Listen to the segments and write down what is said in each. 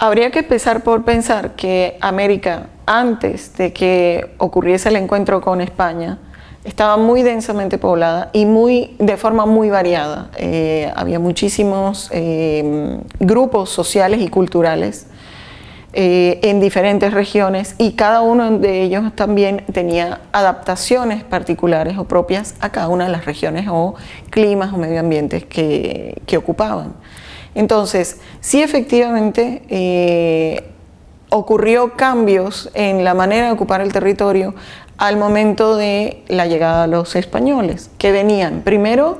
Habría que empezar por pensar que América, antes de que ocurriese el encuentro con España, estaba muy densamente poblada y muy, de forma muy variada. Eh, había muchísimos eh, grupos sociales y culturales eh, en diferentes regiones y cada uno de ellos también tenía adaptaciones particulares o propias a cada una de las regiones o climas o medio ambientes que, que ocupaban. Entonces, sí efectivamente ocurrió cambios en la manera de ocupar el territorio al momento de la llegada de los españoles, que venían primero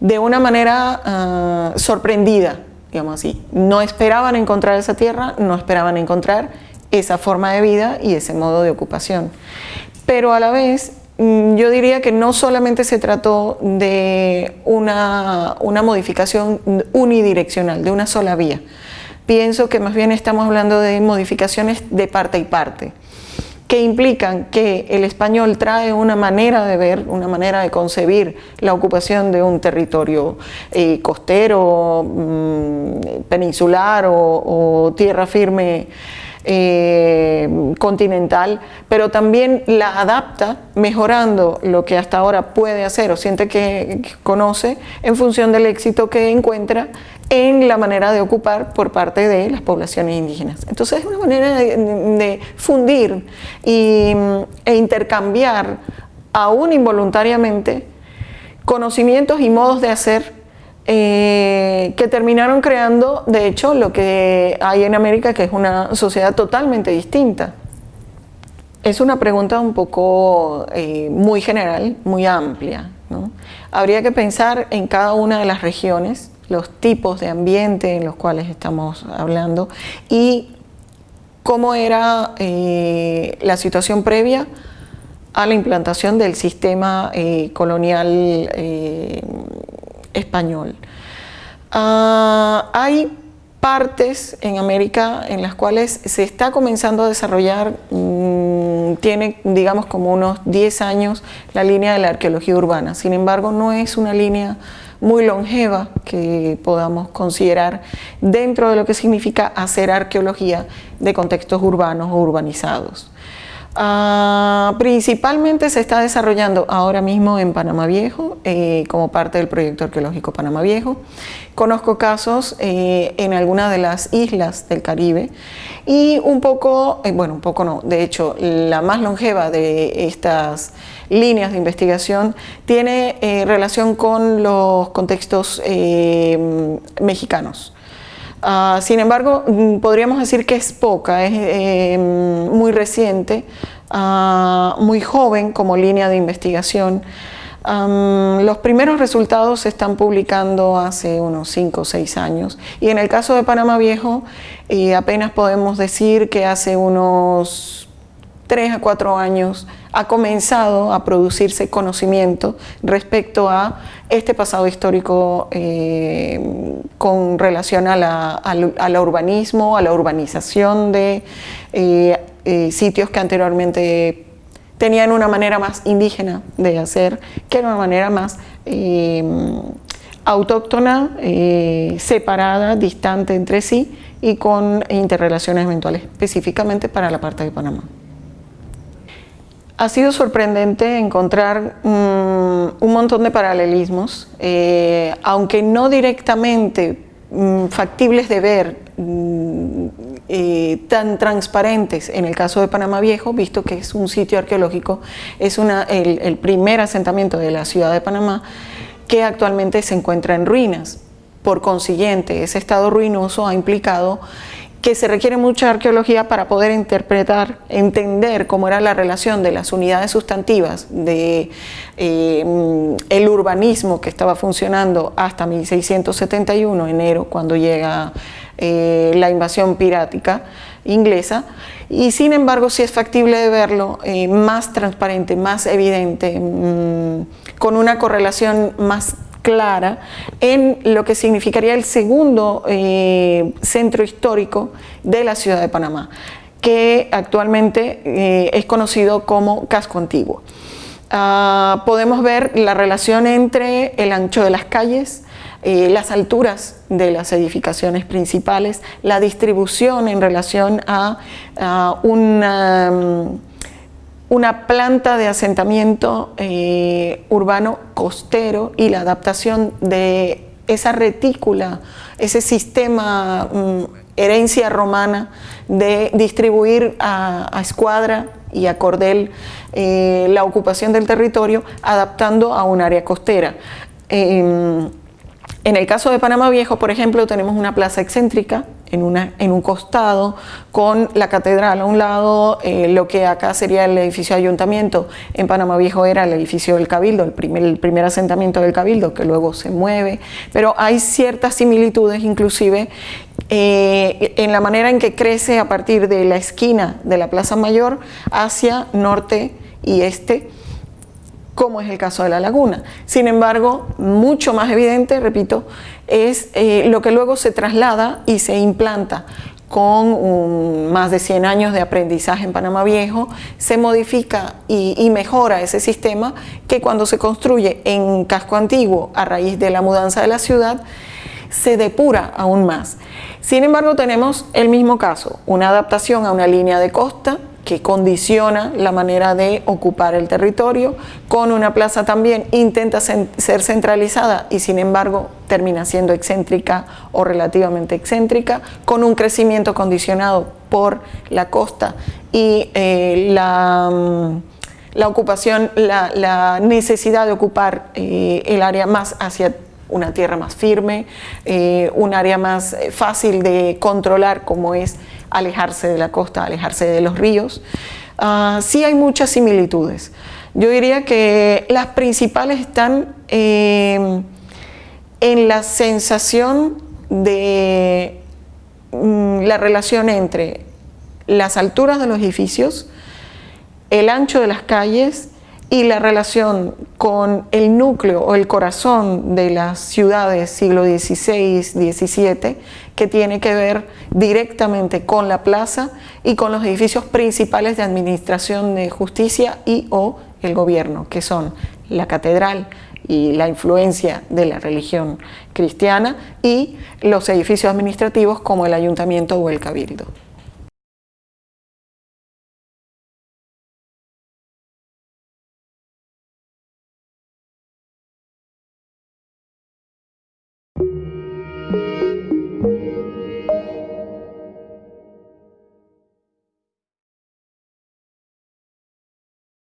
de una manera ah, sorprendida, digamos así. No esperaban encontrar esa tierra, no esperaban encontrar esa forma de vida y ese modo de ocupación. Pero a la vez, mm, yo diría que no solamente se trató de una, una modificación unidireccional, de una sola vía. Pienso que más bien estamos hablando de modificaciones de parte y parte que implican que el español trae una manera de ver, una manera de concebir la ocupación de un territorio eh, costero, mm, peninsular o, tierra firme eh, continental, pero también la adapta mejorando lo que hasta ahora puede hacer o siente que conoce en función del éxito que encuentra en la manera de ocupar por parte de las poblaciones indígenas. Entonces es una manera de, fundir e intercambiar, aún involuntariamente, conocimientos y modos de hacer eh, que terminaron creando, de hecho, lo que hay en América, que es una sociedad totalmente distinta. Es una pregunta un poco eh, muy general, muy amplia. Habría que pensar en cada una de las regiones los tipos de ambiente en los cuales estamos hablando y cómo era eh, la situación previa a la implantación del sistema eh, colonial eh, español. Ah, hay partes en América en las cuales se está comenzando a desarrollar, tiene digamos como unos 10 años la línea de la arqueología urbana, sin embargo no es una línea muy longeva que podamos considerar dentro de lo que significa hacer arqueología de contextos urbanos o urbanizados. Ah, principalmente se está desarrollando ahora mismo en Panamá Viejo, eh, como parte del proyecto arqueológico Panamá Viejo. Conozco casos eh, en algunas de las islas del Caribe y un poco, eh, bueno, un poco no, de hecho, la más longeva de estas líneas de investigación tiene relación con los contextos mexicanos. Ah, sin embargo, mm, podríamos decir que es poca, es eh, muy reciente, ah, muy joven como línea de investigación. los primeros resultados se están publicando hace unos 5 o 6 años y en el caso de Panamá Viejo eh, apenas podemos decir que hace unos 3 a 4 años ha comenzado a producirse conocimiento respecto a este pasado histórico eh, con relación a la, al, urbanismo, a la urbanización de eh, eh, sitios que anteriormente tenían una manera más indígena de hacer, que era una manera más autóctona, separada, distante entre sí y con interrelaciones eventuales, específicamente para la parte de Panamá. Ha sido sorprendente encontrar mm, un montón de paralelismos, eh, aunque no directamente mm, factibles de ver, mm, eh, tan transparentes en el caso de Panamá Viejo, visto que es un sitio arqueológico, es una, el, el primer asentamiento de la ciudad de Panamá que actualmente se encuentra en ruinas. Por consiguiente, ese estado ruinoso ha implicado que se requiere mucha arqueología para poder interpretar, entender cómo era la relación de las unidades sustantivas de eh, urbanismo que estaba funcionando hasta 1671, enero, cuando llega eh, la invasión pirática inglesa, y sin embargo sí es factible de verlo eh, más transparente, más evidente, mm, con una correlación más clara en lo que significaría el segundo eh, centro histórico de la ciudad de Panamá, que actualmente eh, es conocido como Casco Antiguo. ah, podemos ver la relación entre el ancho de las calles, eh, las alturas de las edificaciones principales, la distribución en relación a, una, una, planta de asentamiento eh, urbano costero y la adaptación de esa retícula, ese sistema mm, herencia romana de distribuir a, escuadra y a cordel eh, la ocupación del territorio adaptando a un área costera. Em, en el caso de Panamá Viejo, por ejemplo, tenemos una plaza excéntrica en, una, en un costado con la catedral a un lado, eh, lo que acá sería el edificio de ayuntamiento, en Panamá Viejo era el edificio del Cabildo, el primer, primer asentamiento del Cabildo, que luego se mueve, pero hay ciertas similitudes inclusive eh, en la manera en que crece a partir de la esquina de la Plaza Mayor hacia norte y este, como es el caso de la laguna. Sin embargo, mucho más evidente, es eh, lo que luego se traslada y se implanta con más de 100 años de aprendizaje en Panamá Viejo, se modifica y, mejora ese sistema que cuando se construye en casco antiguo a raíz de la mudanza de la ciudad, se depura aún más. Sin embargo, tenemos el mismo caso, una adaptación a una línea de costa que condiciona la manera de ocupar el territorio, con una plaza también intenta ser centralizada y sin embargo termina siendo excéntrica o relativamente excéntrica, con un crecimiento condicionado por la costa y eh, la, mm, la, ocupación, la, necesidad de ocupar eh, el área más hacia una tierra más firme, eh, un área más fácil de controlar como es alejarse de la costa, alejarse de los ríos. Ah, sí hay muchas similitudes. Yo diría que las principales están eh, en la sensación de mm, la relación entre las alturas de los edificios, el ancho de las calles y la relación con el núcleo o el corazón de las ciudades siglo XVI, XVII, que tiene que ver directamente con la plaza y con los edificios principales de administración de justicia y o el gobierno, que son la catedral y la influencia de la religión cristiana y los edificios administrativos como el ayuntamiento o el cabildo.